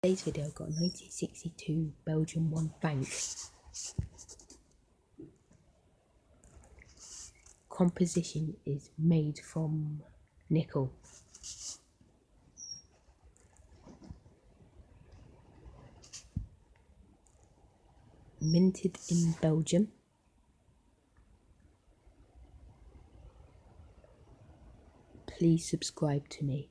Today's video got 1962 Belgium 1 bank. Composition is made from nickel. Minted in Belgium. Please subscribe to me.